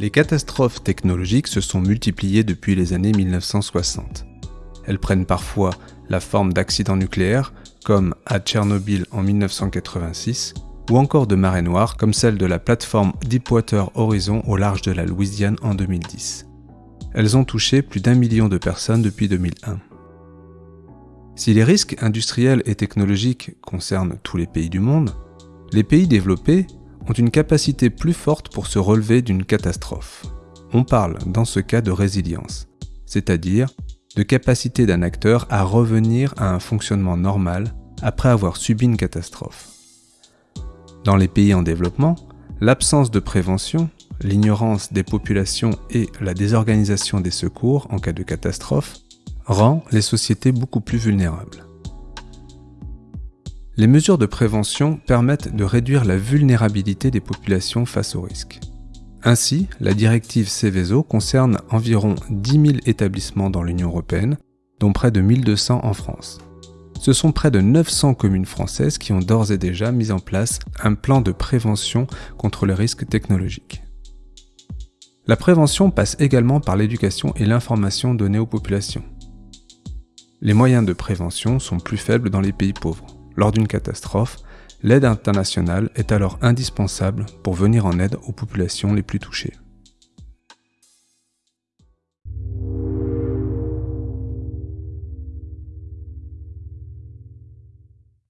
Les catastrophes technologiques se sont multipliées depuis les années 1960. Elles prennent parfois la forme d'accidents nucléaires, comme à Tchernobyl en 1986, ou encore de marées noires, comme celle de la plateforme Deepwater Horizon au large de la Louisiane en 2010. Elles ont touché plus d'un million de personnes depuis 2001. Si les risques industriels et technologiques concernent tous les pays du monde, les pays développés ont une capacité plus forte pour se relever d'une catastrophe. On parle dans ce cas de résilience, c'est-à-dire de capacité d'un acteur à revenir à un fonctionnement normal après avoir subi une catastrophe. Dans les pays en développement, l'absence de prévention, l'ignorance des populations et la désorganisation des secours en cas de catastrophe rend les sociétés beaucoup plus vulnérables. Les mesures de prévention permettent de réduire la vulnérabilité des populations face aux risques. Ainsi, la directive Céveso concerne environ 10 000 établissements dans l'Union européenne, dont près de 1200 en France. Ce sont près de 900 communes françaises qui ont d'ores et déjà mis en place un plan de prévention contre les risques technologiques. La prévention passe également par l'éducation et l'information donnée aux populations. Les moyens de prévention sont plus faibles dans les pays pauvres. Lors d'une catastrophe, L'aide internationale est alors indispensable pour venir en aide aux populations les plus touchées.